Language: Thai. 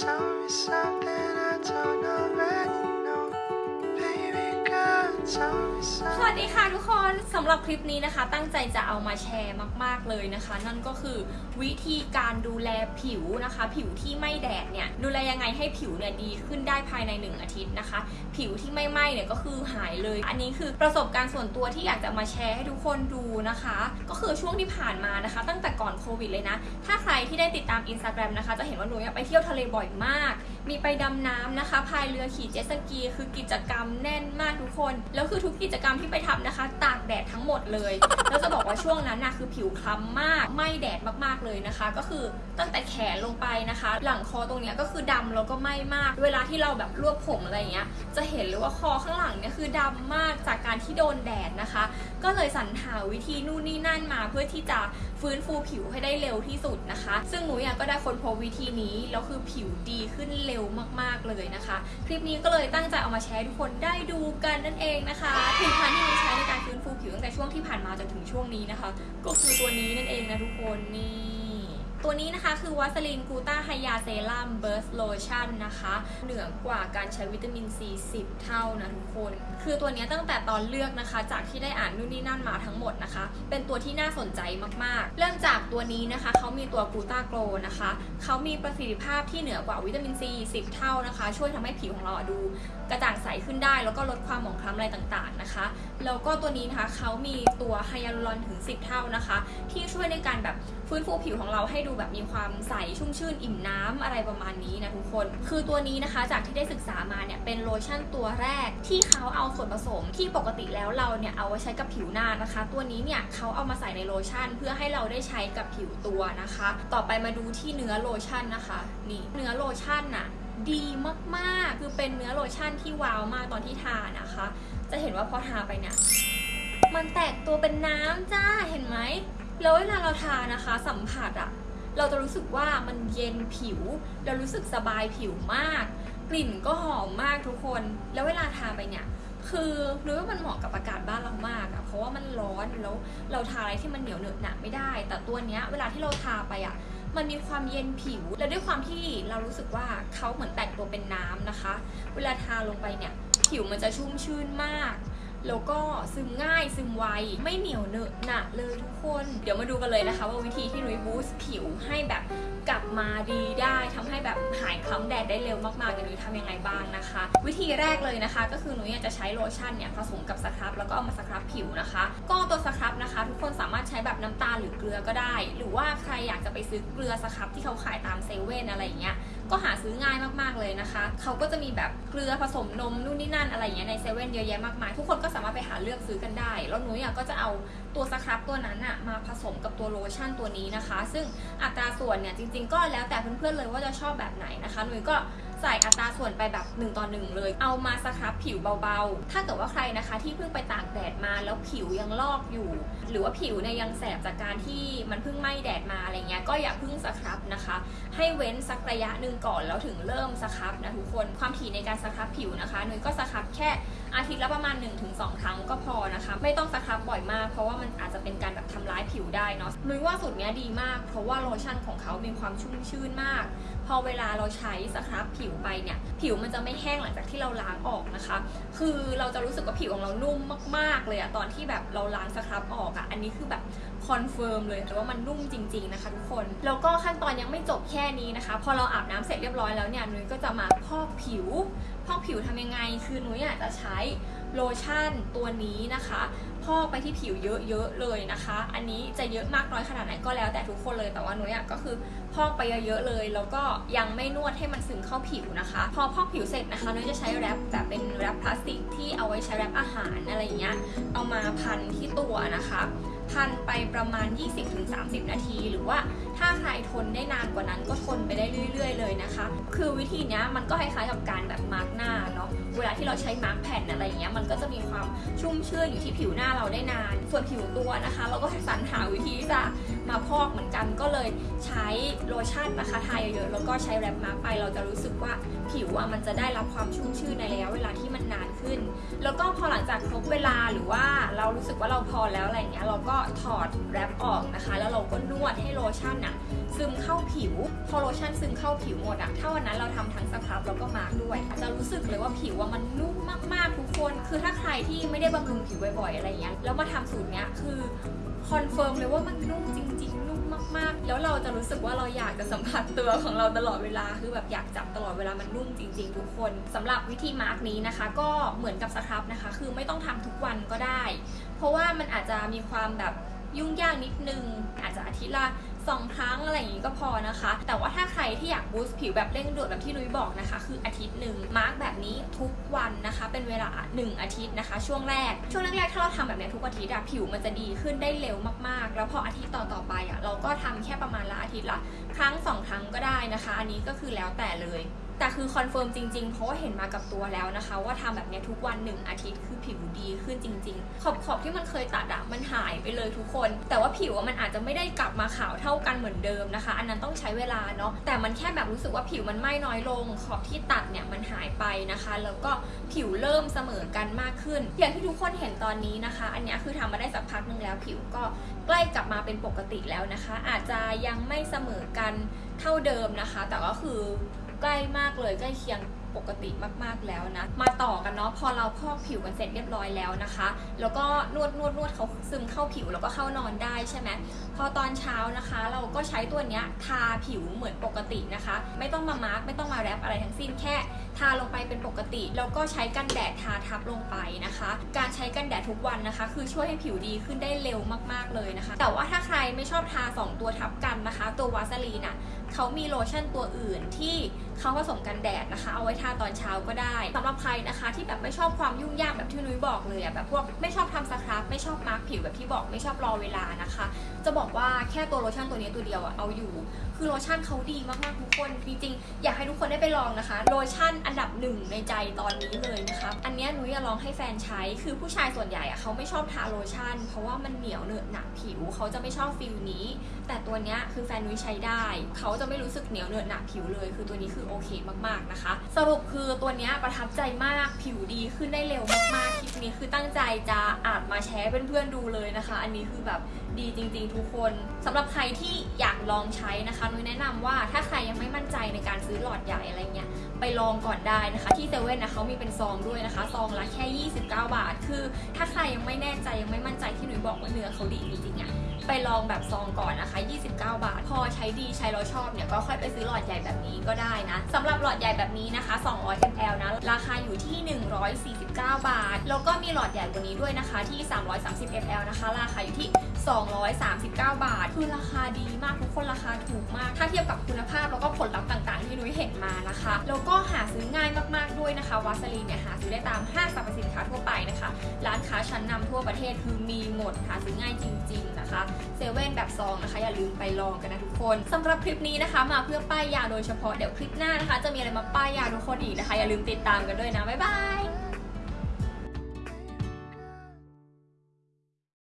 Tell me something I don't know. สวัสดีค่ะทุกคนสำหรับคลิปนี้นะคะ ตั้งใจจะเอามาแชร์มาก ๆเลยนะคะ นั่นก็คือวิธีการดูแลผิวนะคะ ผิวที่ไม่แดดเนี่ยดูแลยังไงให้ผิวเนี่ยดีขึ้นได้ภายใน 1 อาทิตย์นะคะ ผิวที่ไม่ไหม้เนี่ยก็คือหายเลย อันนี้คือประสบการณ์ส่วนตัวที่อยากจะมาแชร์ให้ทุกคนดูนะคะ ก็คือช่วงที่ผ่านมานะคะ ตั้งแต่ก่อนโควิดเลยนะ ถ้าใครที่ได้ติดตามอินสตาแกรมนะคะ จะเห็นว่าหนูไปเที่ยวทะเลบ่อยมาก มีไปดำน้ำนะคะพายเรือขี่เจ็ตสกี คือกิจกรรมแน่นมากทุกคนแล้วคือทุกกิจกรรมที่ไปทำนะคะตากแดดทั้งหมดเลยแล้วจะบอกว่าช่วงนั้นนะคือผิวคล้ำมากไหม้แดดมากๆเลยนะคะ ก็คือตั้งแต่แขนลงไปนะคะ หลังคอตรงเนี้ยก็คือดำแล้วก็ไหม้มาก เวลาที่เราแบบรวบผมอะไรอย่างเงี้ยจะเห็นเลยว่าคอข้างหลังเนี่ยคือดำมากจากการที่โดนแดดนะคะ ก็เลยสรรหาวิธีนู่นนี่นั่นมาเพื่อที่จะ ฟื้นฟูผิวให้ได้เร็วที่สุดนะคะ ซึ่งนุ้ยอะก็ได้ค้นพบวิธีนี้แล้วคือผิวดีขึ้นเร็วมากๆเลยนะคะ คลิปนี้ก็เลยตั้งใจเอามาแชร์ทุกคนได้ดูกันนั่นเองนะคะผลิตภัณฑ์ที่นุ้ยใช้ในการฟื้นฟูผิวตั้งแต่ช่วงที่ผ่านมาจนถึงช่วงนี้นะคะ ก็คือตัวนี้นั่นเองนะทุกคนนี่ ตัวนี้นะคะคือ Vaseline Gluta-Hya Serum Burst Lotion นะคะ เหนือกว่าการใช้วิตามินซี10 เท่านะทุกคน คือตัวนี้ตั้งแต่ตอนเลือกนะคะ จากที่ได้อ่านนู่นนี่นั่นมาทั้งหมดนะคะ เป็นตัวที่น่าสนใจมากๆ เริ่มจากตัวนี้นะคะเขามีตัวกูต้าโกลนะคะเขามีประสิทธิภาพที่เหนือกว่าวิตามินซี10 เท่านะคะ ช่วยทำให้ผิวของเราดูกระจ่างใสขึ้นได้ แล้วก็ลดความหมองคล้ำอะไรต่างๆนะคะแล้วก็ตัวนี้นะคะเขามีตัว hyaluron ถึง 10 เท่านะคะ ที่ช่วยในการแบบฟื้นฟูผิวของเราให้ดูแบบมีความใสชุ่มชื่นอิ่มน้ำอะไรประมาณนี้นะทุกคน คือตัวนี้นะคะจากที่ได้ศึกษามาเนี่ยเป็นโลชั่นตัวแรก ที่เขาเอาส่วนผสมที่ปกติแล้วเราเนี่ยเอาไว้ใช้กับผิวหน้านะคะ ตัวนี้เนี่ยเขาเอามาใส่ในโลชั่น เพื่อให้เราได้ใช้กับผิวตัวนะคะ ต่อไปมาดูที่เนื้อโลชั่นนะคะนี่เนื้อโลชั่นน่ะดีมากๆ คือเป็นเนื้อโลชั่นที่ว้าวมากตอนที่ทานะคะ จะเห็นว่าพอทาไปเนี่ย มันแตกตัวเป็นน้ำจ้า เห็นไหม แล้วเวลาเราทานะคะ สัมผัสอะเราจะรู้สึกว่ามันเย็นผิว เรารู้สึกสบายผิวมาก กลิ่นก็หอมมากทุกคน แล้วเวลาทาไปเนี่ย คือรู้ว่ามันเหมาะกับอากาศบ้านเรามากอะเพราะว่ามันร้อนแล้วเราทาอะไรที่มันเหนียวเหนอะหนะไม่ได้ แต่ตัวเนี้ยเวลาที่เราทาไปอะมันมีความเย็นผิว และด้วยความที่เรารู้สึกว่าเขาเหมือนแตกตัวเป็นน้ำนะคะ เวลาทาลงไปเนี่ย ผิวมันจะชุ่มชื่นมาก แล้วก็ซึมง่ายซึมไว ไม่เหนียวเหนอะหนะเลยทุกคน เดี๋ยวมาดูกันเลยนะคะ ว่าวิธีที่นุ้ยบูสต์ผิวให้แบบกลับมาดีได้ทำให้แบบหายคล้ำแดดได้เร็วมากๆเดี๋ยวนุ้ยทำยังไงบ้างนะคะ วิธีแรกเลยนะคะ ก็คือนุ้ยจะใช้โลชั่นเนี่ยผสมกับสครับแล้วก็เอามาสครับผิวนะคะ ก็ตัวสครับนะคะ ทุกคนสามารถใช้แบบน้ำตาลหรือเกลือก็ได้ หรือว่าใครอยากจะไปซื้อเกลือสครับที่เขาขายตามเซเว่นอะไรอย่างเงี้ย ก็หาซื้อง่ายมากๆเลยนะคะ เขาก็จะมีแบบเกลือผสมนมนู่นนี่นั่นอะไรอย่างเงี้ยในเซเว่นเยอะแยะมากมาย ทุกคนก็สามารถไปหาเลือกซื้อกันได้ แล้วหนูอยากก็จะเอาตัวสครับตัวนั้นอะมาผสมกับตัวโลชั่นตัวนี้นะคะ ซึ่งอัตราส่วนเนี่ยจริง ๆ ก็แล้วแต่เพื่อนๆเลยว่าจะชอบแบบไหนนะคะหนูก็ ใส่อัตราส่วนไปแบบ 1 ต่อ 1 เลย เอามาสครับผิวเบาๆ ถ้าเกิดว่าใครนะคะที่เพิ่งไปตากแดดมาแล้วผิวยังลอกอยู่ หรือว่าผิวเนี่ยยังแสบจากการที่มันเพิ่งไหม้แดดมาอะไรเงี้ยก็อย่าเพิ่งสครับนะคะ ให้เว้นสักระยะหนึ่งก่อนแล้วถึงเริ่มสครับนะทุกคนความถี่ในการสครับผิวนะคะนุ้ยก็สครับแค่อาทิตย์ละประมาณ 1-2 ครั้งก็พอนะคะ ไม่ต้องสครับบ่อยมาก เพราะว่ามันอาจจะเป็นการแบบทำร้ายผิวได้เนาะนุ้ยว่าสูตรเนี้ยดีมาก เพราะว่าโลชั่นของเขามีความชุ่มชื่นมาก พอเวลาเราใช้ scrub ผิวไปเนี่ย ผิวมันจะไม่แห้งหลังจากที่เราล้างออกนะคะ คือเราจะรู้สึกว่าผิวของเรานุ่มมาก ๆ เลยอะตอนที่แบบเราล้าง scrub ออกอะอันนี้คือแบบ confirm เลยแต่ว่ามันนุ่มจริง ๆ นะคะทุกคน แล้วก็ขั้นตอนยังไม่จบแค่นี้นะคะ พอเราอาบน้ำเสร็จเรียบร้อยแล้วเนี่ยนุ้ยก็จะมาพอกผิว พอกผิวทำยังไง คือนุ้ยอยากจะใช้ โลชั่นตัวนี้นะคะพอกไปที่ผิวเยอะๆเลยนะคะ อันนี้จะเยอะมากน้อยขนาดไหนก็แล้วแต่ทุกคนเลย แต่ว่านุ้ยอะก็คือพอกไปเยอะๆเลย แล้วก็ยังไม่นวดให้มันซึมเข้าผิวนะคะ พอพอกผิวเสร็จนะคะนุ้ยจะใช้ wrap แบบเป็น wrap พลาสติกที่เอาไว้ใช้ wrap อาหารอะไรอย่างเงี้ย เอามาพันที่ตัวนะคะ พันไปประมาณ 20-30 นาทีหรือว่า ทนได้นานกว่านั้นก็ทนไปได้เรื่อย ๆ เลยนะคะ คือวิธีนี้มันก็คล้ายๆกับการแบบมาร์กหน้าเนาะเวลาที่เราใช้มาร์กแผ่นอะไรอย่างเงี้ยมันก็จะมีความชุ่มชื่นอยู่ที่ผิวหน้าเราได้นาน ส่วนผิวตัวนะคะ เราก็สรรหาวิธีที่จะ มาพอกเหมือนกันก็เลยใช้โลชั่นนะคะทาเยอะๆแล้วก็ใช้ wrap mask ไปเราจะรู้สึกว่าผิวอะมันจะได้รับความชุ่มชื่นในระยะเวลาที่มันนานขึ้น แล้วก็พอหลังจากครบเวลาหรือว่าเรารู้สึกว่าเราพอแล้วอะไรเงี้ยเราก็ถอด wrap ออกนะคะ แล้วเราก็นวดให้โลชั่นอะซึมเข้าผิว พอโลชั่นซึมเข้าผิวหมดอะถ้าวันนั้นเราทำทั้ง scrub แล้วก็มาร์กด้วยจะรู้สึกเลยว่าผิวว่ามันนุ่มมากๆทุกคน คือถ้าใครที่ไม่ได้บำรุงผิวบ่อยๆอะไรเงี้ยแล้วมาทำสูตรเนี้ยคือ confirm เลยว่ามันนุ่มจริงๆ นุ่มมากๆ แล้วเราจะรู้สึกว่าเราอยากจะสัมผัสตัวของเราตลอดเวลา คือแบบอยากจับตลอดเวลามันนุ่มจริง ๆ ทุกคนสำหรับวิธีมาร์กนี้นะคะ ก็เหมือนกับ scrub นะคะ คือไม่ต้องทำทุกวันก็ได้ เพราะว่ามันอาจจะมีความแบบยุ่งยากนิดนึง อาจจะอาทิตย์ละ สองครั้งอะไรอย่างนี้ก็พอนะคะ แต่ว่าถ้าใครที่อยาก boost ผิวแบบเร่งด่วนแบบที่นุ้ยบอกนะคะ คืออาทิตย์หนึ่งมาร์กแบบนี้ทุกวันนะคะ เป็นเวลา 1 อาทิตย์นะคะ ช่วงแรก ช่วงแรกๆถ้าเราทำแบบนี้ทุกอาทิตย์อะผิวมันจะดีขึ้นได้เร็วมากๆ แล้วพออาทิตย์ต่อๆไปอะเราก็ทำแค่ประมาณละอาทิตย์ละครั้งสองครั้งก็ได้นะคะ อันนี้ก็คือแล้วแต่เลย แต่คือ confirm จริงๆ เพราะว่าเห็นมากับตัวแล้วนะคะ ว่าทำแบบนี้ทุกวันหนึ่งอาทิตย์คือผิวดีขึ้นจริง ๆ ขอบขอบที่มันเคยตัดอะมันหายไปเลยทุกคน แต่ว่าผิวมันอาจจะไม่ได้กลับมาขาวเท่ากันเหมือนเดิมนะคะ อันนั้นต้องใช้เวลาเนาะแต่มันแค่แบบรู้สึกว่าผิวมันไหม้น้อยลง ขอบที่ตัดเนี่ยมันหายไปนะคะ แล้วก็ผิวเริ่มเสมอกันมากขึ้น อย่างที่ทุกคนเห็นตอนนี้นะคะ อันนี้คือทำมาได้สักพักหนึ่งแล้วผิวก็ใกล้กลับมาเป็นปกติแล้วนะคะ อาจจะยังไม่เสมอกันเท่าเดิมนะคะ แต่ก็คือ ใกล้มากเลยใกล้เคียงปกติมากๆแล้วนะ มาต่อกันเนาะพอเราพอกผิวกันเสร็จเรียบร้อยแล้วนะคะ แล้วก็นวดนวดนวดเขาซึมเข้าผิวแล้วก็เข้านอนได้ใช่ไหมพอตอนเช้านะคะ เราก็ใช้ตัวเนี้ยทาผิวเหมือนปกตินะคะ ไม่ต้องมามาร์กไม่ต้องมาแรปอะไรทั้งสิ้นแค่ทาลงไปเป็นปกติ แล้วก็ใช้กันแดดทาทับลงไปนะคะ การใช้กันแดดทุกวันนะคะ คือช่วยให้ผิวดีขึ้นได้เร็วมากๆเลยนะคะ แต่ว่าถ้าใครไม่ชอบทา 2 ตัวทับกันนะคะ ตัววาสลีนอะ เขามีโลชั่นตัวอื่นที่เขาผสมกันแดดนะคะ เอาไว้ทาตอนเช้าก็ได้สำหรับใครนะคะที่แบบไม่ชอบความยุ่งยากแบบที่นุ้ยบอกเลยอะแบบพวกไม่ชอบทำ scrub ไม่ชอบมาร์กผิวแบบที่บอกไม่ชอบรอเวลานะคะ จะบอกว่าแค่ตัวโลชั่นตัวนี้ตัวเดียวอะเอาอยู่ คือโลชั่นเขาดีมากๆทุกคนจริงๆอยากให้ทุกคนได้ไปลองนะคะ โลชั่นอันดับหนึ่งในใจตอนนี้เลยนะคะอันเนี้ยนุ้ยจะลองให้แฟนใช้ คือผู้ชายส่วนใหญ่อะเขาไม่ชอบทาโลชั่น เพราะว่ามันเหนียวเหนอะหนักผิวเขาจะไม่ชอบ feel นี้ แต่ตัวเนี้ยคือแฟนนุ้ยใช้ได้เขาจะไม่รู้สึกเหนียวเหนอะหนักผิวเลย คือตัวนี้คือโอเคมากๆนะคะ สรุปคือตัวนี้ประทับใจมากผิวดีขึ้นได้เร็วมากๆคลิปนี้คือตั้งใจจะเอามาแชร์เพื่อนๆดูเลยนะคะ อันนี้คือแบบดีจริง ๆ ทุกคนสำหรับใครที่อยากลองใช้นะคะนุ้ยแนะนำว่าถ้าใครยังไม่มั่นใจในการซื้อหลอดใหญ่อะไรเงี้ยไปลองก่อนได้นะคะ ที่เซเว่นนะเขามีเป็นซองด้วยนะคะ ซองละแค่ 29 บาท คือ ถ้าใครยังไม่แน่ใจยังไม่มั่นใจที่หนูบอกว่าเนื้อเขาดีจริงๆอะ ไปลองแบบซองก่อนนะคะ 29 บาท พอใช้ดีใช้แล้วชอบเนี่ยก็ค่อยไปซื้อหลอดใหญ่แบบนี้ก็ได้นะสำหรับหลอดใหญ่แบบนี้นะคะ 200 ml นะ ราคาอยู่ที่ 149 บาท แล้วก็มีหลอดใหญ่กว่านี้ด้วยนะคะที่ 330 ml นะคะ ราคาอยู่ที่ 239 บาท คือราคาดีมากทุกคนราคาถูกมาก ถ้าเทียบกับคุณภาพแล้วก็ผลลัพธ์ต่างๆ ที่นุ้ยเห็นมานะคะ แล้วก็หาซื้อง่ายมากๆด้วยนะคะวาสลีนเนี่ยหาซื้อได้ตามห้างสรรพสินค้าทั่วไปนะคะ ร้านค้าชั้นนำทั่วประเทศคือมีหมดหาซื้อง่ายจริง ๆ นะคะเซเว่นแบบซองนะคะ อย่าลืมไปลองกันนะทุกคนสำหรับคลิปนี้นะคะ มาเพื่อป้ายยาโดยเฉพาะเดี๋ยวคลิปหน้านะคะ จะมีอะไรมาป้ายยาทุกคนอีกนะคะ อย่าลืมติดตามกันด้วยนะบ๊ายบาย